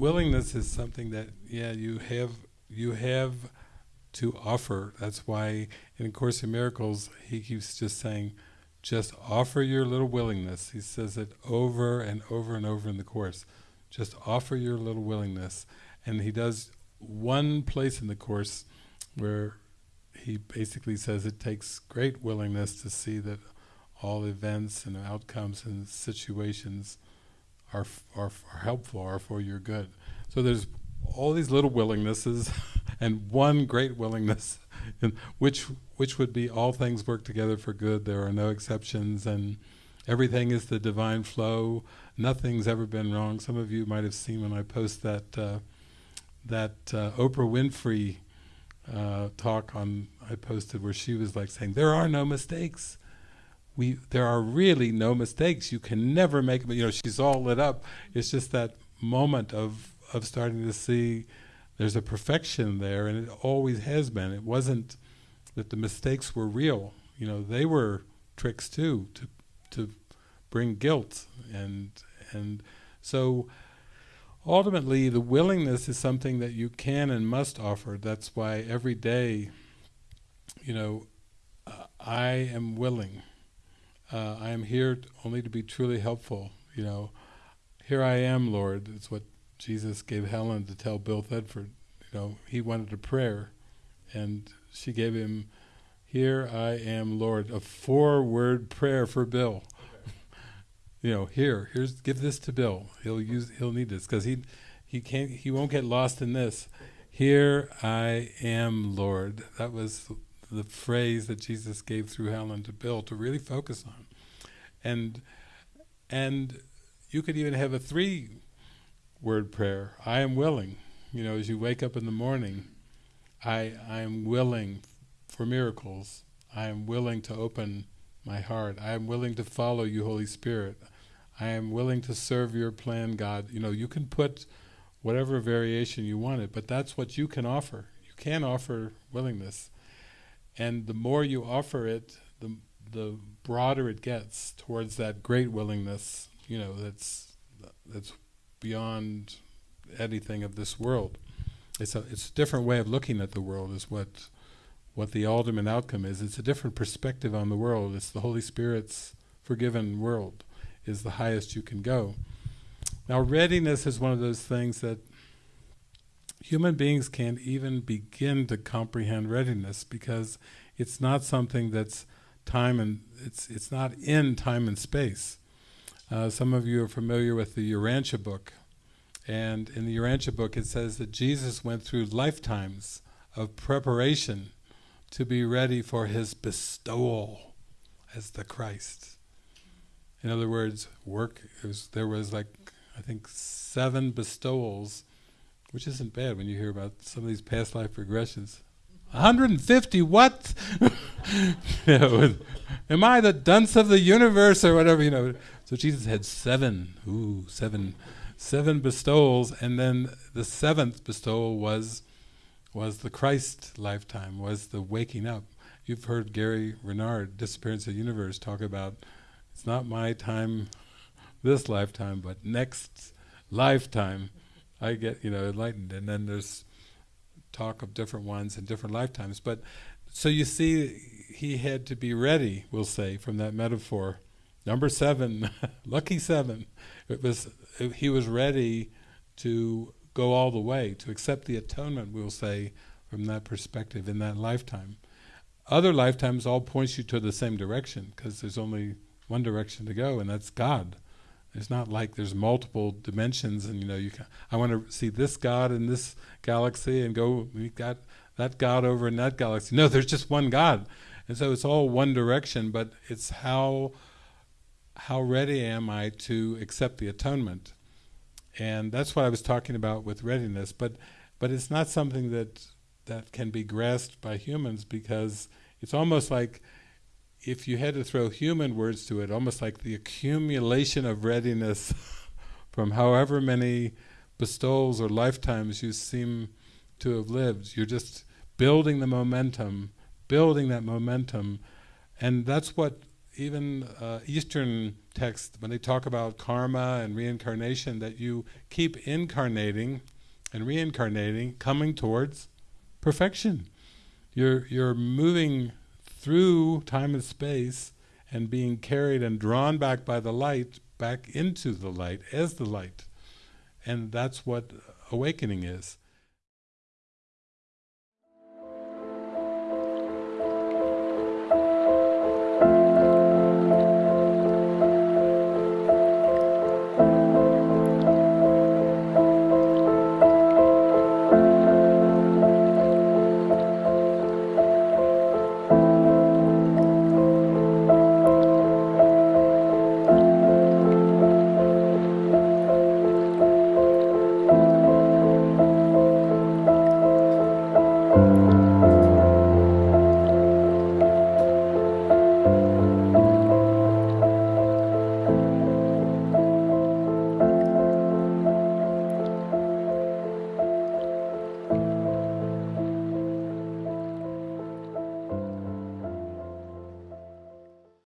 willingness is something that yeah you have you have to offer. That's why in A Course in Miracles he keeps just saying, just offer your little willingness. He says it over and over and over in the Course. Just offer your little willingness. And he does one place in the Course where he basically says it takes great willingness to see that all events and outcomes and situations are, are, are helpful, are for your good. So there's all these little willingnesses and one great willingness, which which would be all things work together for good. There are no exceptions, and everything is the divine flow. Nothing's ever been wrong. Some of you might have seen when I post that uh, that uh, Oprah Winfrey uh, talk on I posted where she was like saying there are no mistakes. We there are really no mistakes. You can never make You know, she's all lit up. It's just that moment of of starting to see there's a perfection there, and it always has been. It wasn't that the mistakes were real. You know, they were tricks too to to bring guilt and and so ultimately the willingness is something that you can and must offer. That's why every day, you know, uh, I am willing. Uh, I am here only to be truly helpful. You know, here I am, Lord. It's what Jesus gave Helen to tell Bill Thetford. You know, he wanted a prayer, and she gave him, "Here I am, Lord," a four-word prayer for Bill. you know, here, here's give this to Bill. He'll use, he'll need this because he, he can't, he won't get lost in this. Here I am, Lord. That was the phrase that Jesus gave through Helen to Bill to really focus on, and and you could even have a three word prayer. I am willing. You know, as you wake up in the morning, I I am willing for miracles. I am willing to open my heart. I am willing to follow you, Holy Spirit. I am willing to serve your plan, God. You know, you can put whatever variation you want it, but that's what you can offer. You can offer willingness. And the more you offer it, the the broader it gets towards that great willingness, you know, that's that's beyond anything of this world. It's a it's a different way of looking at the world is what what the ultimate outcome is. It's a different perspective on the world. It's the Holy Spirit's forgiven world is the highest you can go. Now readiness is one of those things that human beings can't even begin to comprehend readiness because it's not something that's time and it's it's not in time and space. Uh, some of you are familiar with the Urantia book. And in the Urantia book it says that Jesus went through lifetimes of preparation to be ready for his bestowal as the Christ. In other words, work, was, there was like, I think seven bestowals, which isn't bad when you hear about some of these past life regressions. 150 what? am I the dunce of the universe or whatever, you know. So Jesus had seven, ooh, seven, seven bestowals, and then the seventh bestowal was was the Christ lifetime, was the waking up. You've heard Gary Renard, Disappearance of the Universe, talk about it's not my time this lifetime, but next lifetime I get, you know, enlightened. And then there's talk of different ones in different lifetimes. But so you see, he had to be ready, we'll say, from that metaphor. Number seven, lucky seven. It was he was ready to go all the way to accept the atonement. We'll say from that perspective in that lifetime. Other lifetimes all points you to the same direction because there's only one direction to go, and that's God. It's not like there's multiple dimensions, and you know, you can, I want to see this God in this galaxy, and go. We got that God over in that galaxy. No, there's just one God, and so it's all one direction. But it's how how ready am I to accept the atonement, and that's what I was talking about with readiness. But but it's not something that that can be grasped by humans because it's almost like if you had to throw human words to it, almost like the accumulation of readiness from however many bestowals or lifetimes you seem to have lived, you're just building the momentum, building that momentum, and that's what even uh, Eastern texts, when they talk about karma and reincarnation, that you keep incarnating and reincarnating, coming towards perfection. You're, you're moving through time and space and being carried and drawn back by the light, back into the light, as the light. And that's what awakening is.